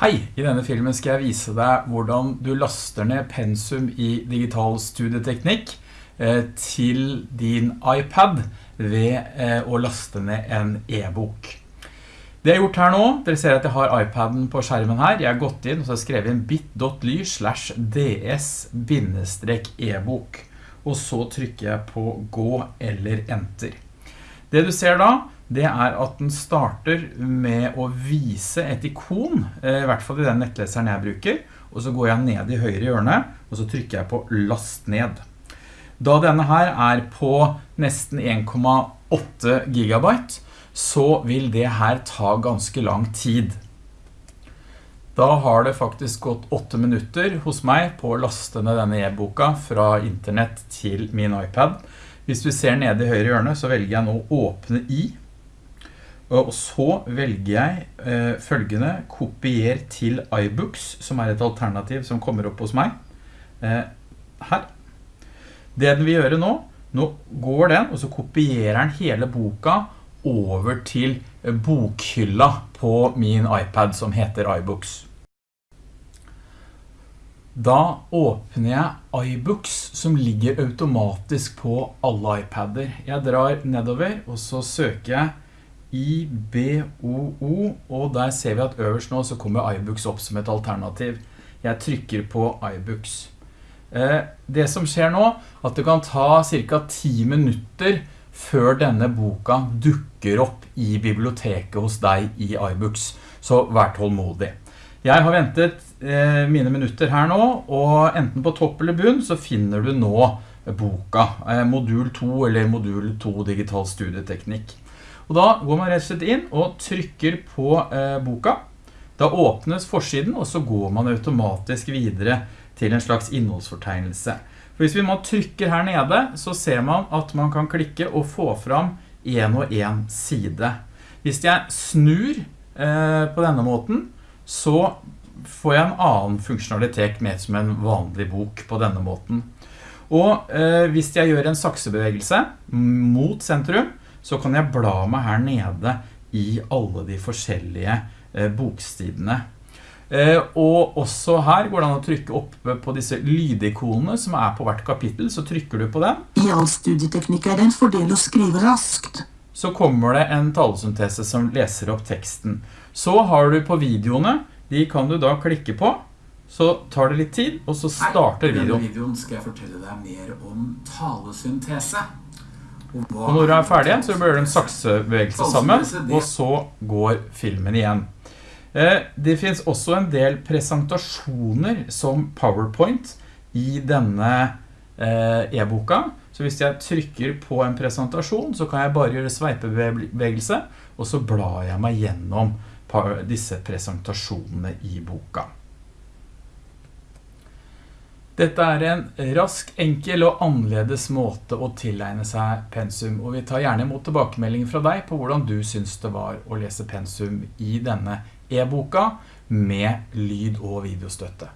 Hei, i denne filmen skal jeg vise deg hvordan du laster ned pensum i digital studieteknikk eh, til din iPad ved eh, å laste ned en e-bok. Det jeg har gjort her nå, dere ser at jeg har iPaden på skjermen her. Jeg har gått inn og så har skrevet inn bit.ly slash ds-e-bok. Og så trykker jeg på gå eller enter. Det du ser da, det er at den starter med å vise et ikon, eh, i hvert fall i den nettleseren jeg bruker, og så går jeg ned i høyre hjørne, og så trykker jeg på last ned. Da denne her er på nesten 1,8 gigabyte, så vil det her ta ganske lang tid. Da har det faktisk gått 8 minutter hos meg på å laste ned denne e-boka fra internett til min iPad. Hvis vi ser nede i høyre hjørne, så velger jeg nå åpne i, og så velger jeg eh, følgende kopier til iBooks, som er et alternativ som kommer opp hos meg. Eh, her. Det den vil gjøre nå, nå går den, og så kopierer den hele boka over til bokhylla på min iPad som heter iBooks. Da åpner jeg iBooks som ligger automatisk på alle iPader. Jeg drar nedover, og så søker jeg IBOO, og der ser vi at øverst nå så kommer iBooks opp som et alternativ. Jeg trykker på iBooks. Eh, det som skjer nå, at det kan ta cirka 10 minutter før denne boka dukker opp i biblioteket hos deg i iBooks. Så vær tålmodig. Jeg har ventet eh, mine minutter her nå, og enten på topp eller bunn så finner du nå boka, eh, modul 2 eller modul 2 digital studieteknikk. Og da går man rett og slett inn og trykker på eh, boka. Da åpnes forsiden, og så går man automatisk videre til en slags innholdsfortegnelse. For hvis vi må trykker her nede, så ser man at man kan klikke og få fram en og en side. Hvis jeg snur eh, på denne måten, så får jeg en annen funksjonalitet med som en vanlig bok på denne måten. Og eh, hvis jeg gjør en saksebevegelse mot sentrum, så kan jeg bla meg her nede i alle de forskjellige eh, bokstidene. Eh, og også her går det an å trykke opp på disse lydikonene som er på hvert kapittel, så trykker du på den. I all studieteknikk er det en fordel å skrive raskt. Så kommer det en talesyntese som leser opp teksten. Så har du på videoene, de kan du da klikke på, så tar det litt tid, og så starter videoen. I denne videoen skal jeg fortelle deg mer om talesyntese. Og når du er ferdig, så bør du en saksebevegelse sammen, og så går filmen igjen. Eh, det finnes også en del presentasjoner som PowerPoint i denne eh, e-boka. Så hvis jeg trykker på en presentasjon, så kan jeg bare gjøre sveipebevegelse, og så blar jeg meg gjennom disse presentasjonene i boka. Dette er en rask, enkel og annerledes måte å tilegne seg pensum, og vi tar gjerne imot tilbakemeldingen fra deg på hvordan du syns det var å lese pensum i denne e-boka med lyd- og videostøtte.